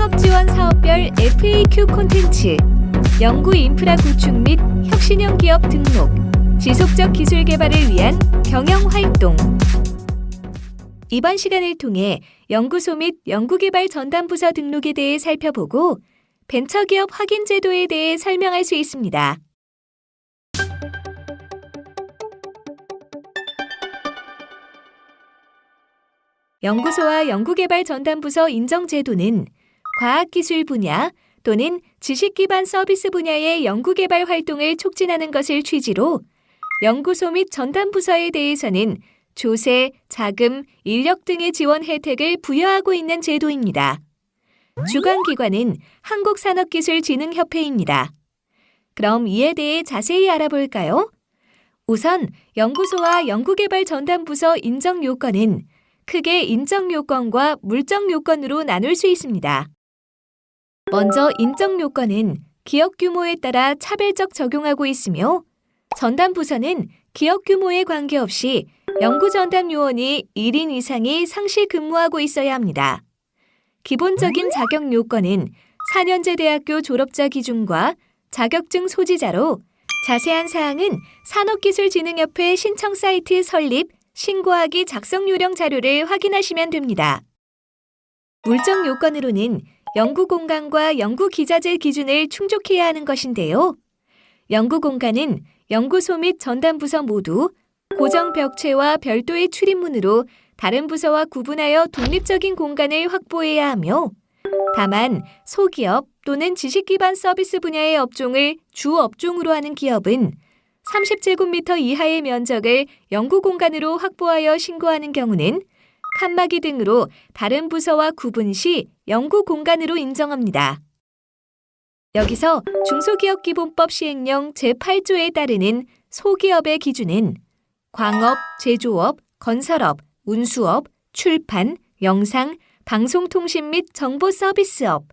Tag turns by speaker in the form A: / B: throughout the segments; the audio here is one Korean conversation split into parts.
A: 창업 지원 사업별 FAQ 콘텐츠, 연구 인프라 구축 및 혁신형 기업 등록, 지속적 기술 개발을 위한 경영 활동. 이번 시간을 통해 연구소 및 연구개발 전담부서 등록에 대해 살펴보고 벤처기업 확인 제도에 대해 설명할 수 있습니다. 연구소와 연구개발 전담부서 인정 제도는 과학기술 분야 또는 지식기반 서비스 분야의 연구개발 활동을 촉진하는 것을 취지로 연구소 및 전담 부서에 대해서는 조세, 자금, 인력 등의 지원 혜택을 부여하고 있는 제도입니다. 주관기관은 한국산업기술진흥협회입니다. 그럼 이에 대해 자세히 알아볼까요? 우선 연구소와 연구개발 전담부서 인정 요건은 크게 인정 요건과 물적 요건으로 나눌 수 있습니다. 먼저 인정 요건은 기업 규모에 따라 차별적 적용하고 있으며 전담 부서는 기업 규모에 관계없이 연구 전담 요원이 1인 이상이 상시 근무하고 있어야 합니다. 기본적인 자격 요건은 4년제 대학교 졸업자 기준과 자격증 소지자로 자세한 사항은 산업기술진흥협회 신청 사이트 설립 신고하기 작성 요령 자료를 확인하시면 됩니다. 물적 요건으로는 연구 공간과 연구 기자재 기준을 충족해야 하는 것인데요. 연구 공간은 연구소 및 전담 부서 모두 고정 벽체와 별도의 출입문으로 다른 부서와 구분하여 독립적인 공간을 확보해야 하며 다만 소기업 또는 지식기반 서비스 분야의 업종을 주 업종으로 하는 기업은 30제곱미터 이하의 면적을 연구 공간으로 확보하여 신고하는 경우는 칸막이 등으로 다른 부서와 구분 시 연구 공간으로 인정합니다. 여기서 중소기업기본법 시행령 제8조에 따르는 소기업의 기준은 광업, 제조업, 건설업, 운수업, 출판, 영상, 방송통신 및 정보서비스업,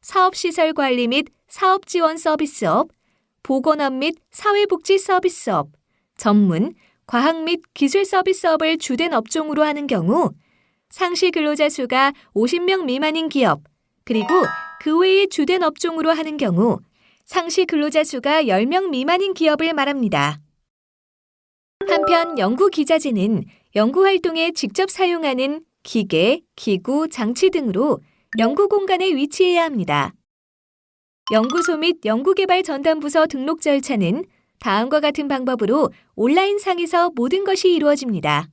A: 사업시설관리 및 사업지원 서비스업, 보건업 및 사회복지 서비스업, 전문, 과학 및 기술 서비스업을 주된 업종으로 하는 경우 상시 근로자 수가 50명 미만인 기업, 그리고 그 외의 주된 업종으로 하는 경우 상시 근로자 수가 10명 미만인 기업을 말합니다. 한편 연구 기자재는 연구 활동에 직접 사용하는 기계, 기구, 장치 등으로 연구 공간에 위치해야 합니다. 연구소 및 연구개발 전담부서 등록 절차는 다음과 같은 방법으로 온라인 상에서 모든 것이 이루어집니다.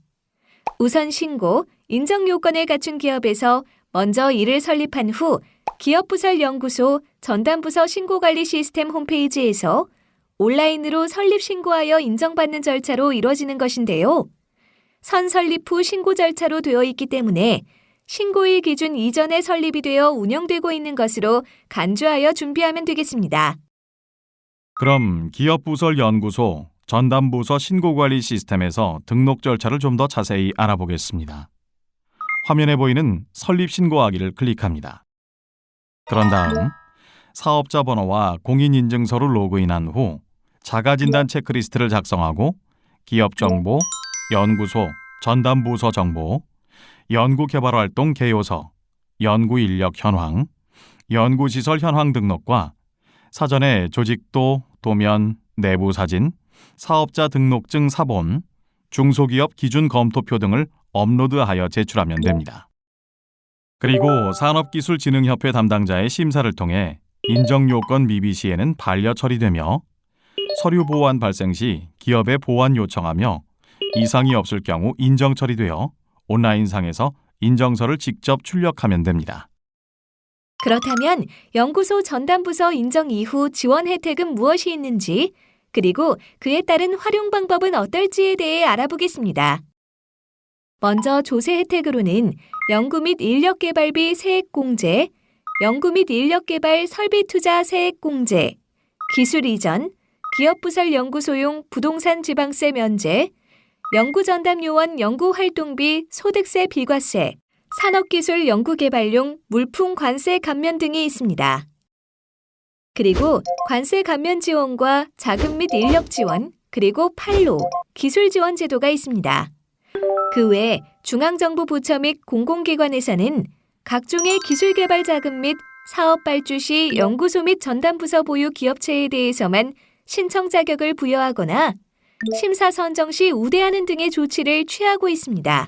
A: 우선 신고, 인정 요건을 갖춘 기업에서 먼저 이를 설립한 후 기업부설 연구소 전담부서 신고관리 시스템 홈페이지에서 온라인으로 설립 신고하여 인정받는 절차로 이루어지는 것인데요. 선 설립 후 신고 절차로 되어 있기 때문에 신고일 기준 이전에 설립이 되어 운영되고 있는 것으로 간주하여 준비하면 되겠습니다.
B: 그럼 기업부설 연구소 전담부서 신고관리 시스템에서 등록 절차를 좀 더 자세히 알아보겠습니다. 화면에 보이는 설립 신고하기를 클릭합니다. 그런 다음 사업자 번호와 공인인증서를 로그인한 후 자가진단 체크리스트를 작성하고 기업 정보, 연구소, 전담부서 정보, 연구개발활동 개요서, 연구인력 현황, 연구시설 현황 등록과 사전에 조직도, 도면, 내부 사진, 사업자 등록증 사본, 중소기업 기준 검토표 등을 업로드하여 제출하면 됩니다. 그리고 산업기술진흥협회 담당자의 심사를 통해 인정요건 미비 시에는 반려 처리되며 서류 보완 발생 시 기업에 보완 요청하며 이상이 없을 경우 인정 처리되어 온라인상에서 인정서를 직접 출력하면 됩니다.
A: 그렇다면 연구소 전담부서 인정 이후 지원 혜택은 무엇이 있는지, 그리고 그에 따른 활용 방법은 어떨지에 대해 알아보겠습니다. 먼저 조세 혜택으로는 연구 및 인력 개발비 세액 공제, 연구 및 인력 개발 설비 투자 세액 공제, 기술 이전, 기업 부설 연구소용 부동산 지방세 면제, 연구전담 요원 연구활동비 소득세 비과세, 산업기술 연구개발용 물품 관세 감면 등이 있습니다. 그리고 관세 감면 지원과 자금 및 인력 지원, 그리고 판로, 기술 지원 제도가 있습니다. 그 외 중앙정부 부처 및 공공기관에서는 각종의 기술 개발 자금 및 사업 발주 시 연구소 및 전담부서 보유 기업체에 대해서만 신청 자격을 부여하거나 심사 선정 시 우대하는 등의 조치를 취하고 있습니다.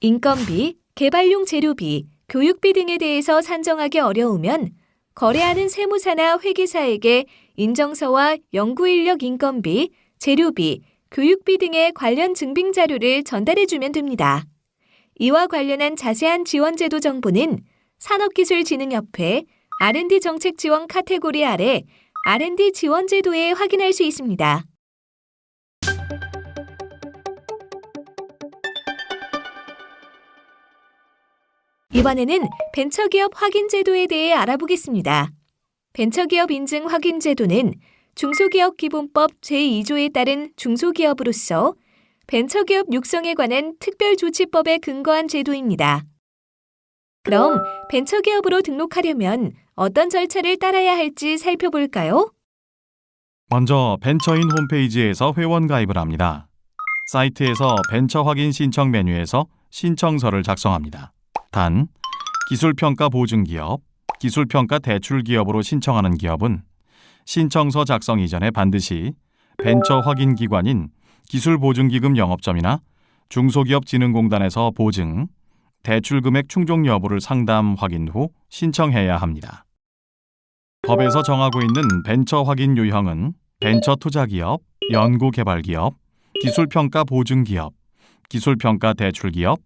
A: 인건비, 개발용 재료비, 교육비 등에 대해서 산정하기 어려우면 거래하는 세무사나 회계사에게 인정서와 연구인력 인건비, 재료비, 교육비 등의 관련 증빙 자료를 전달해 주면 됩니다. 이와 관련한 자세한 지원 제도 정보는 산업기술진흥협회 R&D 정책 지원 카테고리 아래 R&D 지원 제도에 확인할 수 있습니다. 이번에는 벤처기업 확인 제도에 대해 알아보겠습니다. 벤처기업 인증 확인 제도는 중소기업 기본법 제2조에 따른 중소기업으로서 벤처기업 육성에 관한 특별조치법에 근거한 제도입니다. 그럼 벤처기업으로 등록하려면 어떤 절차를 따라야 할지 살펴볼까요?
B: 먼저 벤처인 홈페이지에서 회원 가입을 합니다. 사이트에서 벤처 확인 신청 메뉴에서 신청서를 작성합니다. 단, 기술평가 보증기업, 기술평가 대출기업으로 신청하는 기업은 신청서 작성 이전에 반드시 벤처 확인 기관인 기술보증기금 영업점이나 중소기업진흥공단에서 보증, 대출 금액 충족 여부를 상담 확인 후 신청해야 합니다. 법에서 정하고 있는 벤처 확인 유형은 벤처 투자기업, 연구개발기업, 기술평가 보증기업, 기술평가 대출기업,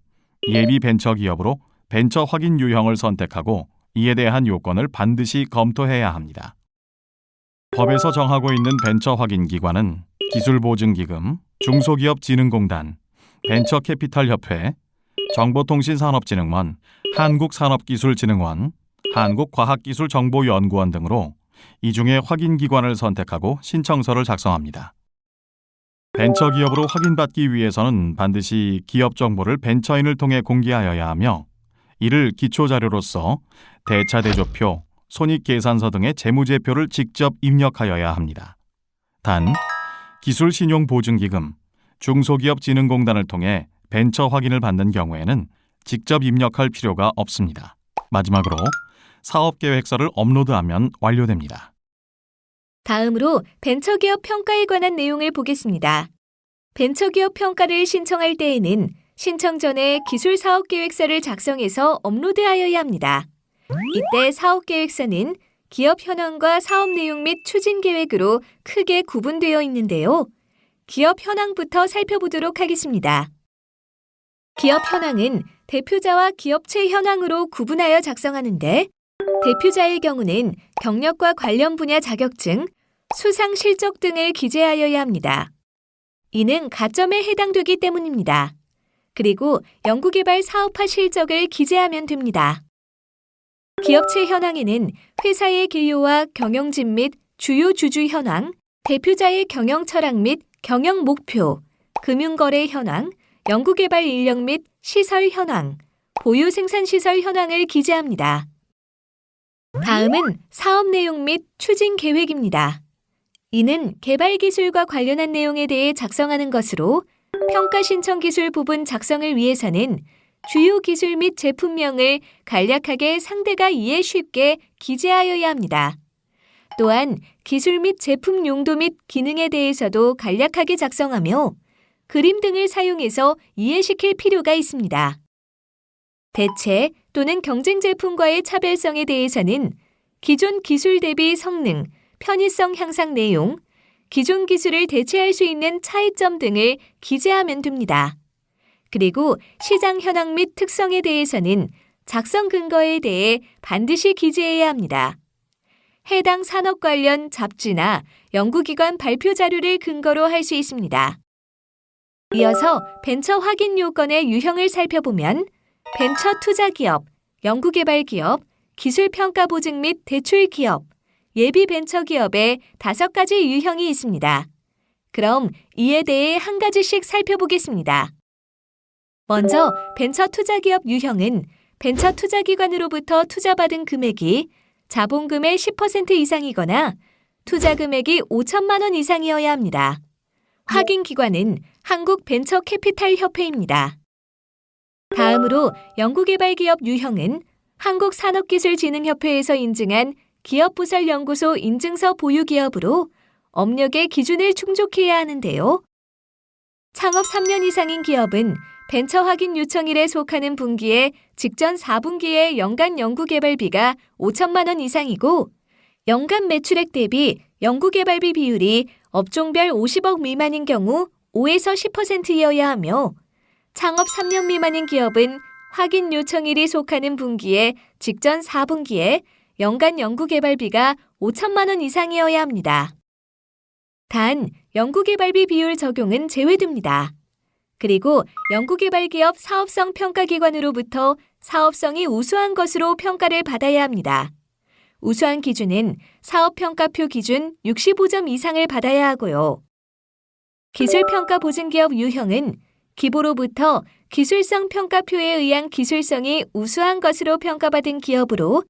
B: 예비 벤처기업으로 벤처 확인 유형을 선택하고 이에 대한 요건을 반드시 검토해야 합니다. 법에서 정하고 있는 벤처 확인 기관은 기술보증기금, 중소기업진흥공단, 벤처캐피탈협회, 정보통신산업진흥원, 한국산업기술진흥원, 한국과학기술정보연구원 등으로 이 중에 확인 기관을 선택하고 신청서를 작성합니다. 벤처기업으로 확인받기 위해서는 반드시 기업 정보를 벤처인을 통해 공개하여야 하며 이를 기초자료로서 대차대조표, 손익계산서 등의 재무제표를 직접 입력하여야 합니다. 단, 기술신용보증기금, 중소기업진흥공단을 통해 벤처 확인을 받는 경우에는 직접 입력할 필요가 없습니다. 마지막으로 사업계획서를 업로드하면 완료됩니다.
A: 다음으로 벤처기업 평가에 관한 내용을 보겠습니다. 벤처기업 평가를 신청할 때에는 신청 전에 기술 사업 계획서를 작성해서 업로드하여야 합니다. 이때 사업 계획서는 기업 현황과 사업 내용 및 추진 계획으로 크게 구분되어 있는데요. 기업 현황부터 살펴보도록 하겠습니다. 기업 현황은 대표자와 기업체 현황으로 구분하여 작성하는데 대표자의 경우는 경력과 관련 분야 자격증, 수상 실적 등을 기재하여야 합니다. 이는 가점에 해당되기 때문입니다. 그리고 연구개발 사업화 실적을 기재하면 됩니다. 기업체 현황에는 회사의 개요와 경영진 및 주요 주주 현황, 대표자의 경영 철학 및 경영 목표, 금융거래 현황, 연구개발 인력 및 시설 현황, 보유 생산시설 현황을 기재합니다. 다음은 사업 내용 및 추진 계획입니다. 이는 개발 기술과 관련한 내용에 대해 작성하는 것으로 평가 신청 기술 부분 작성을 위해서는 주요 기술 및 제품명을 간략하게 상대가 이해 쉽게 기재하여야 합니다. 또한 기술 및 제품 용도 및 기능에 대해서도 간략하게 작성하며 그림 등을 사용해서 이해시킬 필요가 있습니다. 대체 또는 경쟁 제품과의 차별성에 대해서는 기존 기술 대비 성능, 편의성 향상 내용, 기존 기술을 대체할 수 있는 차이점 등을 기재하면 됩니다. 그리고 시장 현황 및 특성에 대해서는 작성 근거에 대해 반드시 기재해야 합니다. 해당 산업 관련 잡지나 연구기관 발표 자료를 근거로 할 수 있습니다. 이어서 벤처 확인 요건의 유형을 살펴보면 벤처 투자 기업, 연구개발 기업, 기술평가 보증 및 대출 기업, 예비 벤처 기업의 다섯 가지 유형이 있습니다. 그럼 이에 대해 한 가지씩 살펴보겠습니다. 먼저 벤처 투자 기업 유형은 벤처 투자 기관으로부터 투자받은 금액이 자본금의 10% 이상이거나 투자 금액이 5천만 원 이상이어야 합니다. 확인 기관은 한국 벤처 캐피탈 협회입니다. 다음으로 연구개발기업 유형은 한국산업기술진흥협회에서 인증한 기업부설연구소 인증서 보유 기업으로 업력의 기준을 충족해야 하는데요. 창업 3년 이상인 기업은 벤처 확인 요청일에 속하는 분기에 직전 4분기의 연간 연구개발비가 5천만 원 이상이고 연간 매출액 대비 연구개발비 비율이 업종별 50억 미만인 경우 5에서 10%여야 하며 창업 3년 미만인 기업은 확인 요청일이 속하는 분기에 직전 4분기에 연간 연구개발비가 5천만 원 이상이어야 합니다. 단, 연구개발비 비율 적용은 제외됩니다. 그리고 연구개발기업 사업성 평가기관으로부터 사업성이 우수한 것으로 평가를 받아야 합니다. 우수한 기준은 사업평가표 기준 65점 이상을 받아야 하고요. 기술평가 보증기업 유형은 기보로부터 기술성 평가표에 의한 기술성이 우수한 것으로 평가받은 기업으로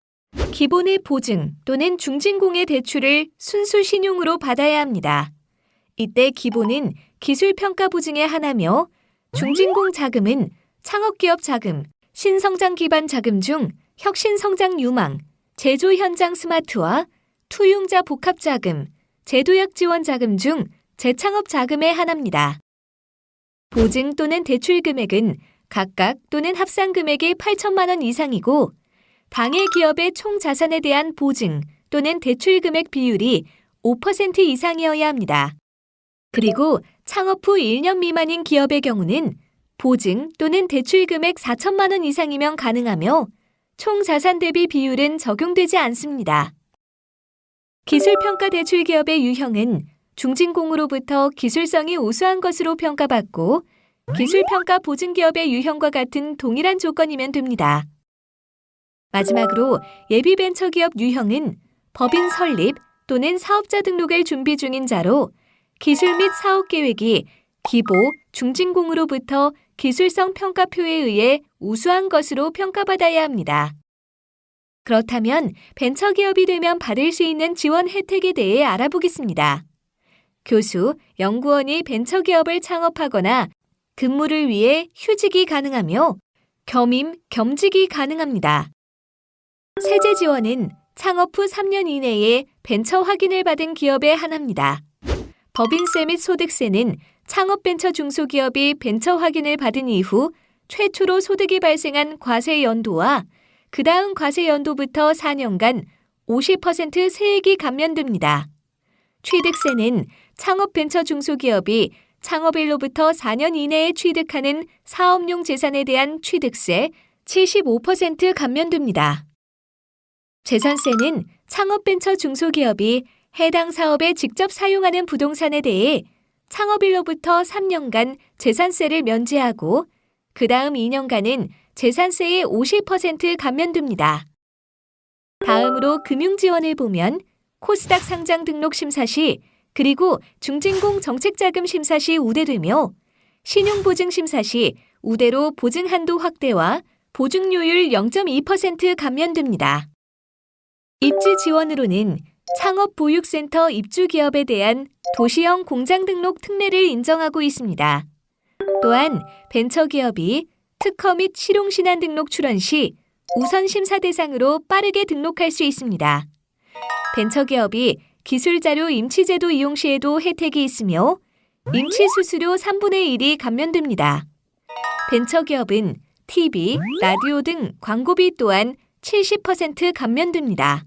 A: 기본의 보증 또는 중진공의 대출을 순수 신용으로 받아야 합니다. 이때 기본은 기술평가 보증의 하나며 중진공 자금은 창업기업 자금, 신성장 기반 자금 중 혁신성장 유망, 제조 현장 스마트화, 투융자 복합 자금, 제도약 지원 자금 중 재창업 자금의 하나입니다. 보증 또는 대출 금액은 각각 또는 합산 금액이 8천만 원 이상이고 당해 기업의 총 자산에 대한 보증 또는 대출 금액 비율이 5% 이상이어야 합니다. 그리고 창업 후 1년 미만인 기업의 경우는 보증 또는 대출 금액 4천만 원 이상이면 가능하며 총 자산 대비 비율은 적용되지 않습니다. 기술평가 대출 기업의 유형은 중진공으로부터 기술성이 우수한 것으로 평가받고 기술평가 보증기업의 유형과 같은 동일한 조건이면 됩니다. 마지막으로 예비벤처기업 유형은 법인 설립 또는 사업자 등록을 준비 중인 자로 기술 및 사업 계획이 기보, 중진공으로부터 기술성 평가표에 의해 우수한 것으로 평가받아야 합니다. 그렇다면 벤처기업이 되면 받을 수 있는 지원 혜택에 대해 알아보겠습니다. 교수, 연구원이 벤처기업을 창업하거나 근무를 위해 휴직이 가능하며 겸임, 겸직이 가능합니다. 세제 지원은 창업 후 3년 이내에 벤처 확인을 받은 기업에 한합니다. 법인세 및 소득세는 창업 벤처 중소기업이 벤처 확인을 받은 이후 최초로 소득이 발생한 과세 연도와 그 다음 과세 연도부터 4년간 50% 세액이 감면됩니다. 취득세는 창업 벤처 중소기업이 창업일로부터 4년 이내에 취득하는 사업용 재산에 대한 취득세 75% 감면됩니다. 재산세는 창업 벤처 중소기업이 해당 사업에 직접 사용하는 부동산에 대해 창업일로부터 3년간 재산세를 면제하고 그 다음 2년간은 재산세의 50% 감면됩니다. 다음으로 금융지원을 보면 코스닥 상장 등록 심사 시 그리고 중진공 정책자금 심사 시 우대되며 신용보증 심사 시 우대로 보증 한도 확대와 보증료율 0.2% 감면됩니다. 입지 지원으로는 창업보육센터 입주기업에 대한 도시형 공장 등록 특례를 인정하고 있습니다. 또한 벤처기업이 특허 및 실용신안 등록 출원 시 우선 심사 대상으로 빠르게 등록할 수 있습니다. 벤처기업이 기술자료 임치제도 이용 시에도 혜택이 있으며 임치 수수료 3분의 1이 감면됩니다. 벤처기업은 TV, 라디오 등 광고비 또한 70% 감면됩니다.